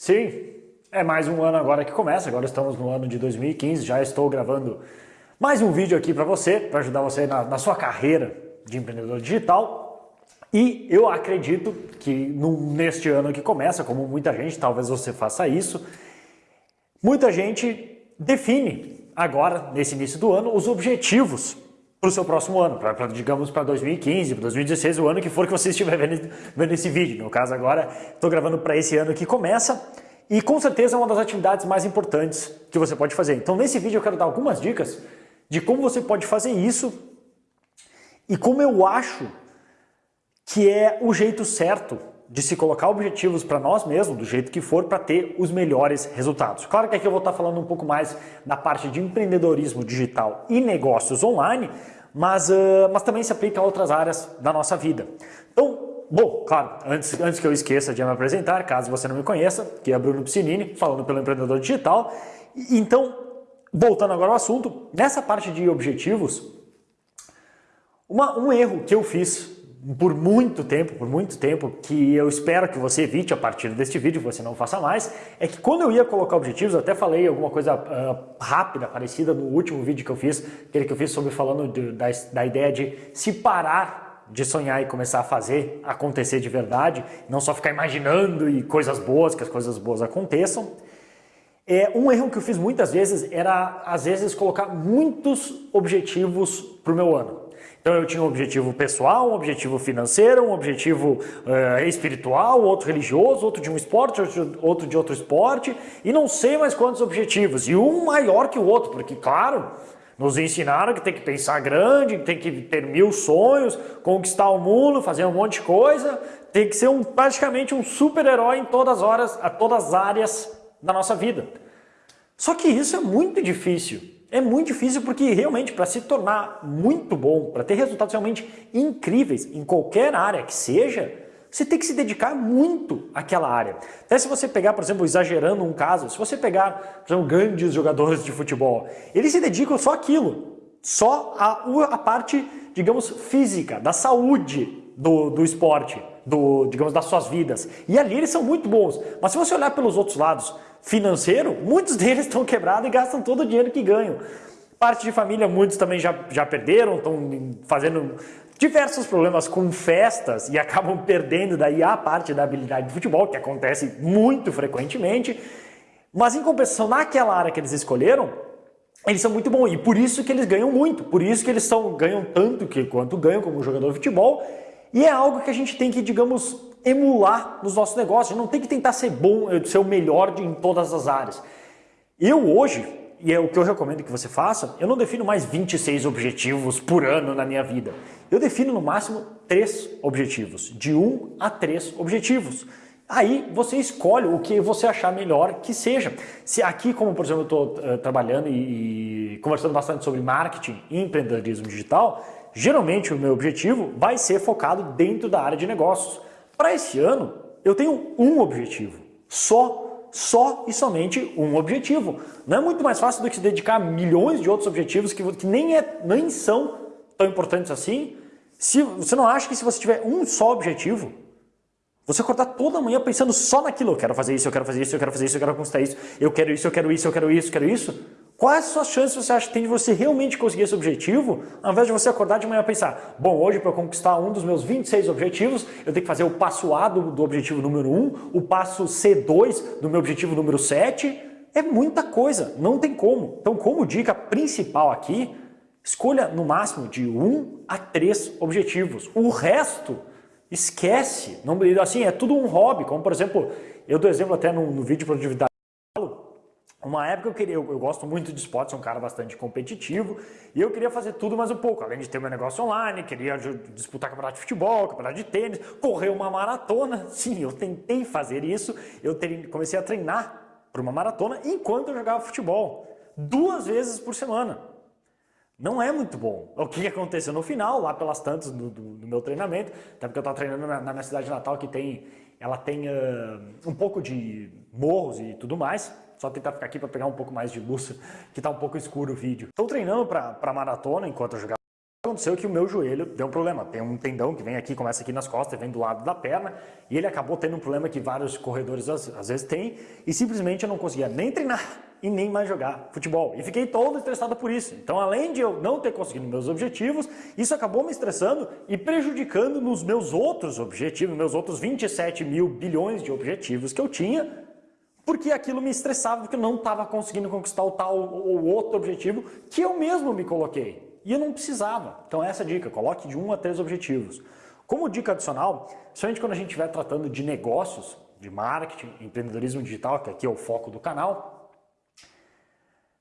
Sim, é mais um ano agora que começa, agora estamos no ano de 2015, já estou gravando mais um vídeo aqui para você, para ajudar você na, na, sua carreira de empreendedor digital. E eu acredito que no, neste ano que começa, como muita gente, talvez você faça isso, muita gente define agora, nesse início do ano, os objetivos para o seu próximo ano, pra, pra digamos para 2015, para 2016, o ano que for que você estiver vendo, vendo esse vídeo. No caso agora, estou gravando para esse ano que começa e com certeza é uma das atividades mais importantes que você pode fazer. Então nesse vídeo eu quero dar algumas dicas de como você pode fazer isso e como eu acho que é o jeito certo de se colocar objetivos para nós mesmos, do jeito que for, para ter os melhores resultados. Claro que aqui eu vou estar falando um pouco mais da parte de empreendedorismo digital e negócios online, mas, uh, mas também se aplica a outras áreas da nossa vida. Então, bom, claro, antes, antes que eu esqueça de me apresentar, caso você não me conheça, que é Bruno Piscinini, falando pelo Empreendedor Digital. Então, voltando agora ao assunto, nessa parte de objetivos, uma, um erro que eu fiz por muito tempo, por muito tempo, que eu espero que você evite a partir deste vídeo, que você não faça mais, é que quando eu ia colocar objetivos, até falei alguma coisa uh, rápida, parecida no último vídeo que eu fiz, aquele que eu fiz sobre falando de, da, da ideia de se parar de sonhar e começar a fazer acontecer de verdade, não só ficar imaginando e coisas boas, que as coisas boas aconteçam. É, um erro que eu fiz muitas vezes era, às vezes, colocar muitos objetivos para o meu ano. Então eu tinha um objetivo pessoal, um objetivo financeiro, um objetivo uh, espiritual, outro religioso, outro de um esporte, outro de outro esporte, e não sei mais quantos objetivos, e um maior que o outro, porque claro, nos ensinaram que tem que pensar grande, tem que ter mil sonhos, conquistar o mundo, fazer um monte de coisa, tem que ser um, praticamente um super-herói em todas as horas, a todas as áreas da nossa vida. Só que isso é muito difícil. É muito difícil porque realmente para se tornar muito bom, para ter resultados realmente incríveis em qualquer área que seja, você tem que se dedicar muito àquela área. Até se você pegar, por exemplo, exagerando um caso, se você pegar, por exemplo, grandes jogadores de futebol, eles se dedicam só àquilo, só a, a parte, digamos, física, da saúde do, do esporte, do, digamos, das suas vidas. E ali eles são muito bons. Mas se você olhar pelos outros lados, financeiro, muitos deles estão quebrados e gastam todo o dinheiro que ganham. Parte de família, muitos também já, já perderam, estão fazendo diversos problemas com festas e acabam perdendo daí a parte da habilidade de futebol, que acontece muito frequentemente. Mas em compensação, naquela área que eles escolheram, eles são muito bons e por isso que eles ganham muito, por isso que eles são, ganham tanto que quanto ganham como jogador de futebol e é algo que a gente tem que, digamos, emular nos nossos negócios. não tem que tentar ser bom, ser o melhor em todas as áreas. Eu hoje, e é o que eu recomendo que você faça, eu não defino mais 26 objetivos por ano na minha vida. Eu defino no máximo 3 objetivos, de 1 a 3 objetivos. Aí você escolhe o que você achar melhor que seja. Se aqui, como por exemplo eu estou uh, trabalhando e, e conversando bastante sobre marketing e empreendedorismo digital, geralmente o meu objetivo vai ser focado dentro da área de negócios. Para esse ano, eu tenho um objetivo, só, só e somente um objetivo. Não é muito mais fácil do que se dedicar a milhões de outros objetivos que, que nem, é, nem são tão importantes assim. Se você não acha que se você tiver um só objetivo, você acordar toda manhã pensando só naquilo, eu quero fazer isso, eu quero fazer isso, eu quero fazer isso, eu quero conquistar isso, eu quero isso, eu quero isso, eu quero isso, eu quero isso, Quais suas chances você acha que tem de você realmente conseguir esse objetivo, ao invés de você acordar de manhã e pensar, bom, hoje para conquistar um dos meus 26 objetivos, eu tenho que fazer o passo A do, do objetivo número 1, o passo C2 do meu objetivo número 7, é muita coisa, não tem como. Então, como dica principal aqui, escolha no máximo de 1 a 3 objetivos. O resto, esquece. Não, assim, é tudo um hobby, como por exemplo, eu dou exemplo até no, no vídeo de produtividade uma época eu queria, eu, eu, gosto muito de esporte, sou um cara bastante competitivo e eu queria fazer tudo mais um pouco, além de ter meu negócio online, queria disputar campeonato de futebol, campeonato de tênis, correr uma maratona. Sim, eu tentei fazer isso, eu comecei a treinar para uma maratona enquanto eu jogava futebol, duas vezes por semana. Não é muito bom. O que aconteceu no final, lá pelas tantas do, do, do meu treinamento, até porque eu estava treinando na, na, minha cidade natal, que tem, ela tem uh, um pouco de morros e tudo mais, só tentar ficar aqui para pegar um pouco mais de luz, que está um pouco escuro o vídeo. Estou treinando para maratona enquanto eu jogava aconteceu que o meu joelho deu um problema. Tem um tendão que vem aqui, começa aqui nas costas, vem do lado da perna, e ele acabou tendo um problema que vários corredores às, às vezes têm, e simplesmente eu não conseguia nem treinar e nem mais jogar futebol. E fiquei todo estressado por isso. Então, além de eu não ter conseguido meus objetivos, isso acabou me estressando e prejudicando nos meus outros objetivos, meus outros 27 mil bilhões de objetivos que eu tinha, porque aquilo me estressava, porque eu não estava conseguindo conquistar o tal ou outro objetivo que eu mesmo me coloquei. E eu não precisava. Então essa é a dica, coloque de um a três objetivos. Como dica adicional, principalmente quando a gente estiver tratando de negócios, de marketing, empreendedorismo digital, que aqui é o foco do canal,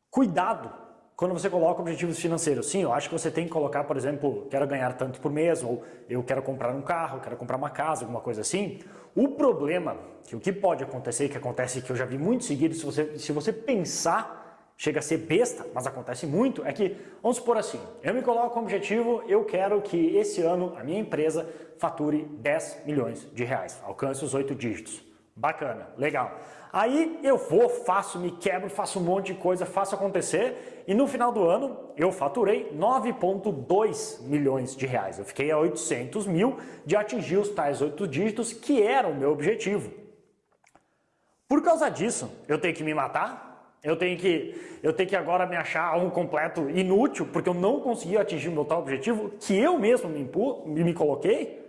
cuidado quando você coloca objetivos financeiros. Sim, eu acho que você tem que colocar, por exemplo, quero ganhar tanto por mês, ou eu quero comprar um carro, quero comprar uma casa, alguma coisa assim. O problema, que o que pode acontecer, que acontece que eu já vi muito seguido, se você, se você pensar, chega a ser besta, mas acontece muito, é que, vamos supor assim, eu me coloco como objetivo, eu quero que esse ano a minha empresa fature 10 milhões de reais, alcance os oito dígitos. Bacana, legal. Aí eu vou, faço, me quebro, faço um monte de coisa, faço acontecer e no final do ano eu faturei 9,2 milhões de reais. Eu fiquei a 800 mil de atingir os tais oito dígitos que era o meu objetivo. Por causa disso, eu tenho que me matar? Eu tenho que, eu tenho que agora me achar um completo inútil porque eu não consegui atingir o meu tal objetivo que eu mesmo me, impu, me coloquei?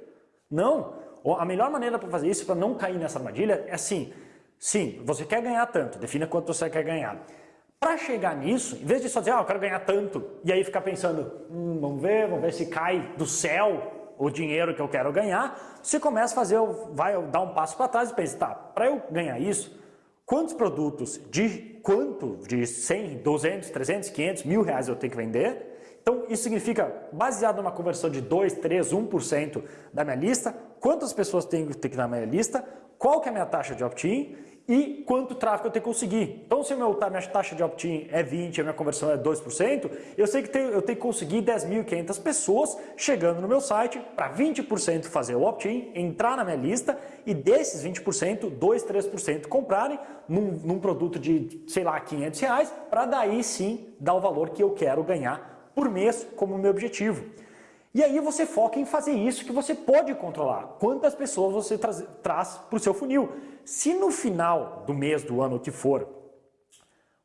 Não. A melhor maneira para fazer isso, para não cair nessa armadilha, é assim, sim, você quer ganhar tanto, defina quanto você quer ganhar. Para chegar nisso, em vez de só dizer, ah, eu quero ganhar tanto, e aí ficar pensando, hum, vamos ver, vamos ver se cai do céu o dinheiro que eu quero ganhar, você começa a fazer, vai dar um passo para trás e pensa, tá, para eu ganhar isso, quantos produtos de quanto de 100, 200, 300, 500, mil reais eu tenho que vender? Então isso significa, baseado numa conversão de 2, 3, 1% da minha lista, quantas pessoas tem que ter na minha lista, qual que é a minha taxa de opt-in e quanto tráfego eu tenho que conseguir. Então se a minha taxa de opt-in é 20, a minha conversão é 2%, eu sei que eu tenho que conseguir 10.500 pessoas chegando no meu site para 20% fazer o opt-in, entrar na minha lista e desses 20%, 2, 3% comprarem num, num produto de, sei lá, 500 reais, para daí sim dar o valor que eu quero ganhar por mês como meu objetivo. E aí você foca em fazer isso que você pode controlar. Quantas pessoas você traz, traz para o seu funil. Se no final do mês, do ano, o que for,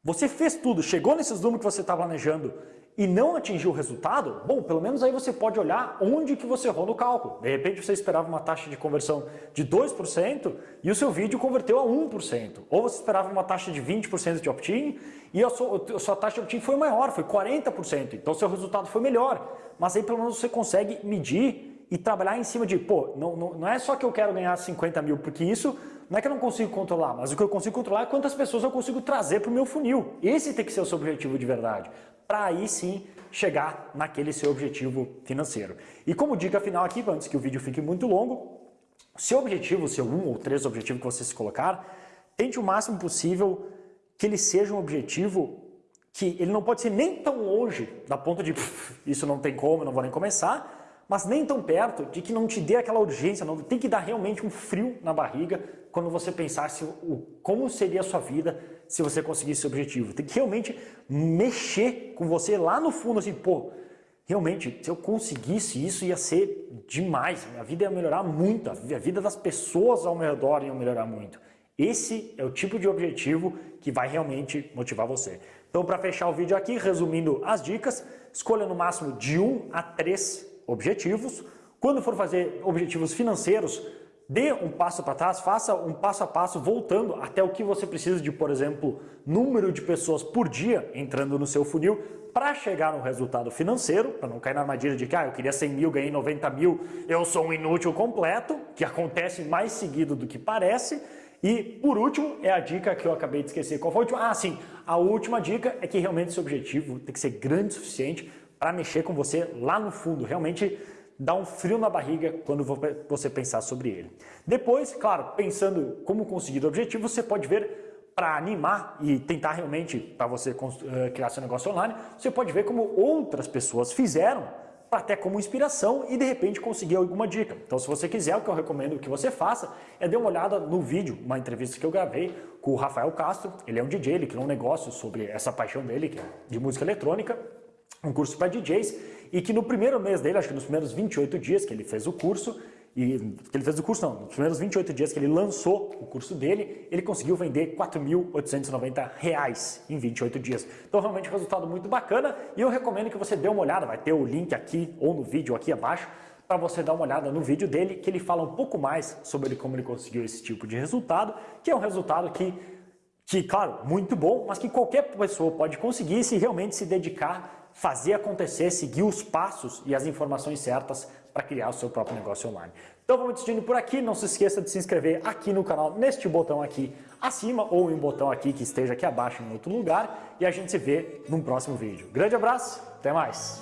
você fez tudo, chegou nesses números que você está planejando e não atingiu o resultado, bom, pelo menos aí você pode olhar onde que você errou no cálculo. De repente você esperava uma taxa de conversão de 2% e o seu vídeo converteu a 1%. Ou você esperava uma taxa de 20% de opt-in e a sua, a sua taxa de opt-in foi maior, foi 40%. Então seu resultado foi melhor. Mas aí pelo menos você consegue medir e trabalhar em cima de, pô, não, não, não é só que eu quero ganhar 50 mil, porque isso não é que eu não consigo controlar, mas o que eu consigo controlar é quantas pessoas eu consigo trazer para o meu funil. Esse tem que ser o seu objetivo de verdade para aí sim chegar naquele seu objetivo financeiro. E como dica final aqui, antes que o vídeo fique muito longo, seu objetivo, seu um ou três objetivos que você se colocar, tente o máximo possível que ele seja um objetivo que ele não pode ser nem tão longe da ponta de isso não tem como, não vou nem começar, mas nem tão perto de que não te dê aquela urgência, não tem que dar realmente um frio na barriga quando você pensasse o, como seria a sua vida se você conseguisse esse objetivo. Tem que realmente mexer com você lá no fundo, assim, pô, realmente, se eu conseguisse isso ia ser demais, minha vida ia melhorar muito, a vida das pessoas ao meu redor ia melhorar muito. Esse é o tipo de objetivo que vai realmente motivar você. Então, para fechar o vídeo aqui, resumindo as dicas, escolha no máximo de 1 a 3 objetivos. Quando for fazer objetivos financeiros, dê um passo para trás, faça um passo a passo voltando até o que você precisa de, por exemplo, número de pessoas por dia entrando no seu funil para chegar no resultado financeiro, para não cair na armadilha de que ah, eu queria 100 mil, ganhei 90 mil, eu sou um inútil completo, que acontece mais seguido do que parece. E por último, é a dica que eu acabei de esquecer. Qual foi a última? Ah, sim, a última dica é que realmente esse objetivo tem que ser grande o suficiente para mexer com você lá no fundo, realmente dá um frio na barriga quando você pensar sobre ele. Depois, claro, pensando como conseguir o objetivo, você pode ver para animar e tentar realmente, para você eh, criar seu negócio online, você pode ver como outras pessoas fizeram até como inspiração e de repente conseguir alguma dica. Então se você quiser, o que eu recomendo que você faça é dar uma olhada no vídeo, uma entrevista que eu gravei com o Rafael Castro, ele é um DJ, ele criou um negócio sobre essa paixão dele, é de música eletrônica, um curso para DJs e que no primeiro mês dele, acho que nos primeiros 28 dias que ele fez o curso, e que ele fez o curso não, nos primeiros 28 dias que ele lançou o curso dele, ele conseguiu vender 4.890 reais em 28 dias. Então realmente um resultado muito bacana e eu recomendo que você dê uma olhada, vai ter o link aqui ou no vídeo aqui abaixo, para você dar uma olhada no vídeo dele, que ele fala um pouco mais sobre como ele conseguiu esse tipo de resultado, que é um resultado que, que claro, muito bom, mas que qualquer pessoa pode conseguir se realmente se dedicar fazer acontecer, seguir os passos e as informações certas para criar o seu próprio negócio online. Então vamos despedindo por aqui, não se esqueça de se inscrever aqui no canal, neste botão aqui acima ou em um botão aqui que esteja aqui abaixo em outro lugar e a gente se vê num próximo vídeo. Grande abraço, até mais!